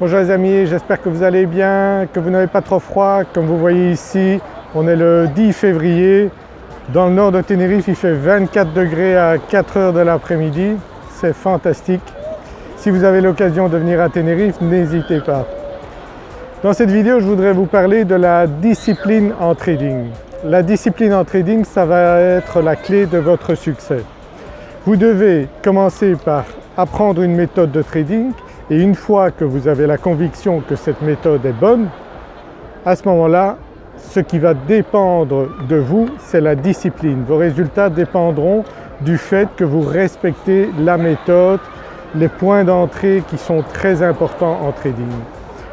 Bonjour les amis, j'espère que vous allez bien, que vous n'avez pas trop froid. Comme vous voyez ici, on est le 10 février. Dans le nord de Tenerife, il fait 24 degrés à 4 heures de l'après-midi. C'est fantastique. Si vous avez l'occasion de venir à Tenerife, n'hésitez pas. Dans cette vidéo, je voudrais vous parler de la discipline en trading. La discipline en trading, ça va être la clé de votre succès. Vous devez commencer par apprendre une méthode de trading et une fois que vous avez la conviction que cette méthode est bonne, à ce moment-là, ce qui va dépendre de vous, c'est la discipline. Vos résultats dépendront du fait que vous respectez la méthode, les points d'entrée qui sont très importants en trading.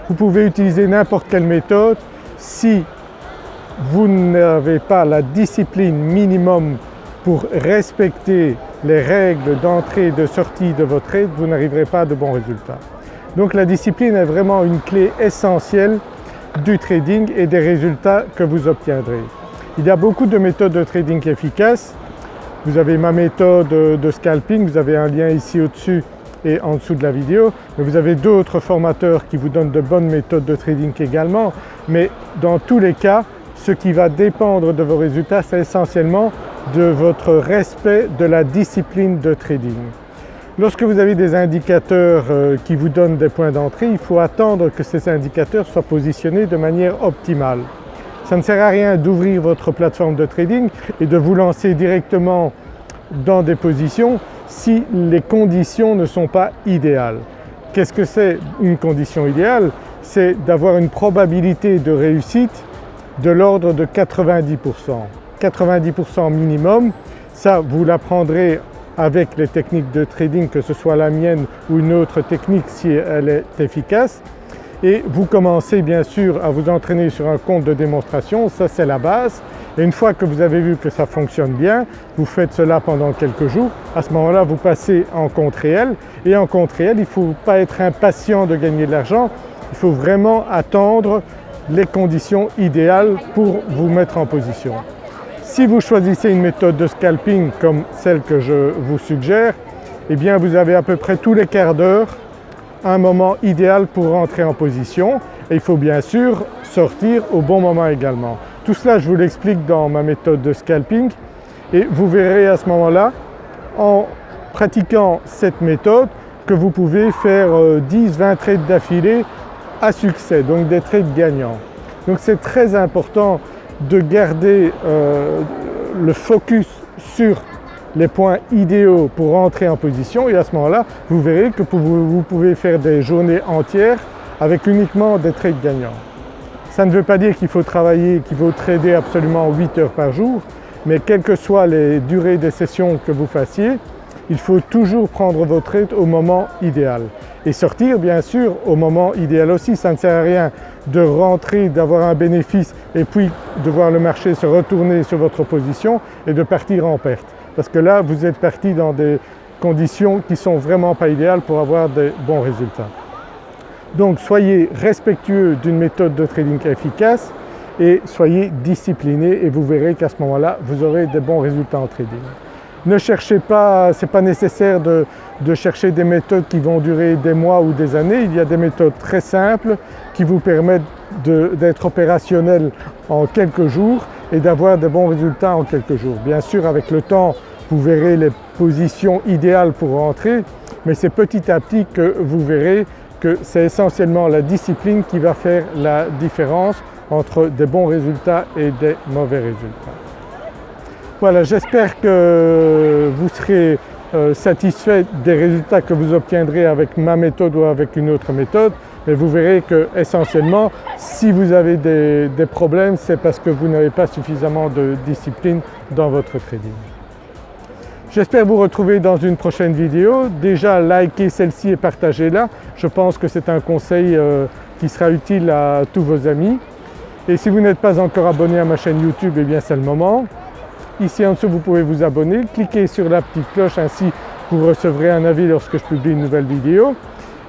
Vous pouvez utiliser n'importe quelle méthode, si vous n'avez pas la discipline minimum pour respecter les règles d'entrée et de sortie de votre trade, vous n'arriverez pas à de bons résultats. Donc la discipline est vraiment une clé essentielle du trading et des résultats que vous obtiendrez. Il y a beaucoup de méthodes de trading efficaces. Vous avez ma méthode de scalping, vous avez un lien ici au-dessus et en dessous de la vidéo. Mais vous avez d'autres formateurs qui vous donnent de bonnes méthodes de trading également. Mais dans tous les cas, ce qui va dépendre de vos résultats, c'est essentiellement de votre respect de la discipline de trading. Lorsque vous avez des indicateurs euh, qui vous donnent des points d'entrée, il faut attendre que ces indicateurs soient positionnés de manière optimale. Ça ne sert à rien d'ouvrir votre plateforme de trading et de vous lancer directement dans des positions si les conditions ne sont pas idéales. Qu'est-ce que c'est une condition idéale? C'est d'avoir une probabilité de réussite de l'ordre de 90%. 90% minimum, ça vous l'apprendrez avec les techniques de trading, que ce soit la mienne ou une autre technique si elle est efficace. Et vous commencez bien sûr à vous entraîner sur un compte de démonstration, ça c'est la base. Et une fois que vous avez vu que ça fonctionne bien, vous faites cela pendant quelques jours, à ce moment-là vous passez en compte réel et en compte réel il ne faut pas être impatient de gagner de l'argent, il faut vraiment attendre les conditions idéales pour vous mettre en position. Si vous choisissez une méthode de scalping comme celle que je vous suggère, eh bien vous avez à peu près tous les quarts d'heure un moment idéal pour rentrer en position et il faut bien sûr sortir au bon moment également. Tout cela je vous l'explique dans ma méthode de scalping et vous verrez à ce moment-là en pratiquant cette méthode que vous pouvez faire 10-20 euh, trades d'affilée à succès, donc des trades gagnants. Donc c'est très important de garder euh, le focus sur les points idéaux pour rentrer en position et à ce moment-là vous verrez que vous pouvez faire des journées entières avec uniquement des trades gagnants. Ça ne veut pas dire qu'il faut travailler, qu'il faut trader absolument 8 heures par jour mais quelles que soient les durées des sessions que vous fassiez, il faut toujours prendre vos trades au moment idéal et sortir bien sûr au moment idéal aussi. Ça ne sert à rien de rentrer, d'avoir un bénéfice et puis de voir le marché se retourner sur votre position et de partir en perte. Parce que là vous êtes parti dans des conditions qui ne sont vraiment pas idéales pour avoir des bons résultats. Donc soyez respectueux d'une méthode de trading efficace et soyez discipliné et vous verrez qu'à ce moment-là vous aurez des bons résultats en trading. Ne cherchez pas, ce n'est pas nécessaire de, chercher des méthodes qui vont durer des mois ou des années, il y a des méthodes très simples qui vous permettent d'être opérationnel en quelques jours et d'avoir de bons résultats en quelques jours. Bien sûr avec le temps vous verrez les positions idéales pour rentrer mais c'est petit à petit que vous verrez que c'est essentiellement la discipline qui va faire la différence entre des bons résultats et des mauvais résultats. Voilà, j'espère que vous serez euh, satisfait des résultats que vous obtiendrez avec ma méthode ou avec une autre méthode et vous verrez que essentiellement si vous avez des, problèmes c'est parce que vous n'avez pas suffisamment de discipline dans votre trading. J'espère vous retrouver dans une prochaine vidéo. Déjà likez celle-ci et partagez-la. Je pense que c'est un conseil euh, qui sera utile à tous vos amis. Et si vous n'êtes pas encore abonné à ma chaîne YouTube, eh bien c'est le moment. Ici en dessous vous pouvez vous abonner, cliquez sur la petite cloche ainsi vous recevrez un avis lorsque je publie une nouvelle vidéo.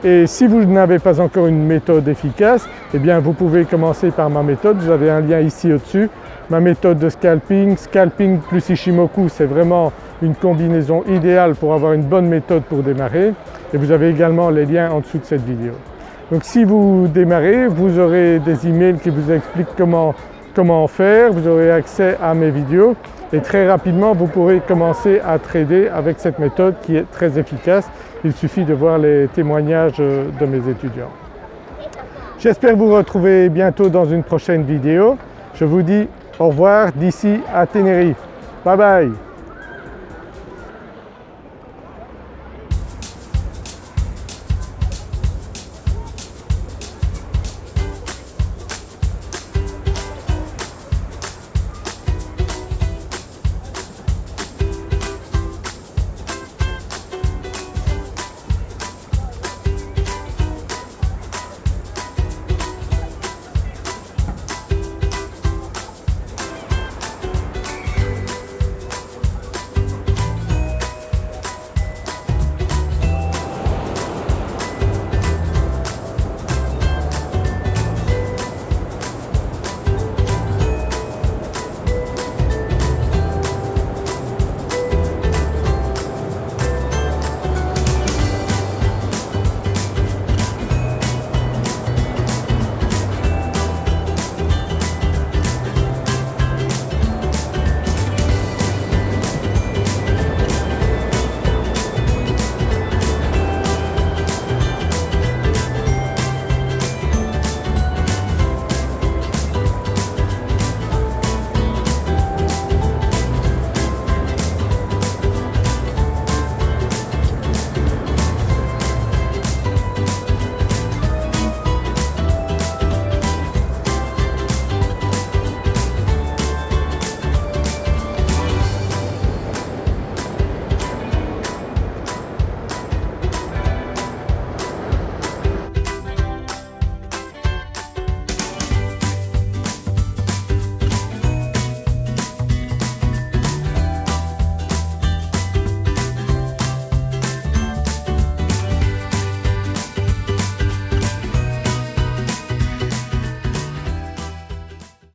Et si vous n'avez pas encore une méthode efficace, eh bien vous pouvez commencer par ma méthode, vous avez un lien ici au-dessus. Ma méthode de scalping, scalping plus Ishimoku c'est vraiment une combinaison idéale pour avoir une bonne méthode pour démarrer et vous avez également les liens en dessous de cette vidéo. Donc si vous démarrez, vous aurez des emails qui vous expliquent comment, comment faire, vous aurez accès à mes vidéos et très rapidement vous pourrez commencer à trader avec cette méthode qui est très efficace. Il suffit de voir les témoignages de mes étudiants. J'espère vous retrouver bientôt dans une prochaine vidéo. Je vous dis au revoir d'ici à Tenerife. Bye bye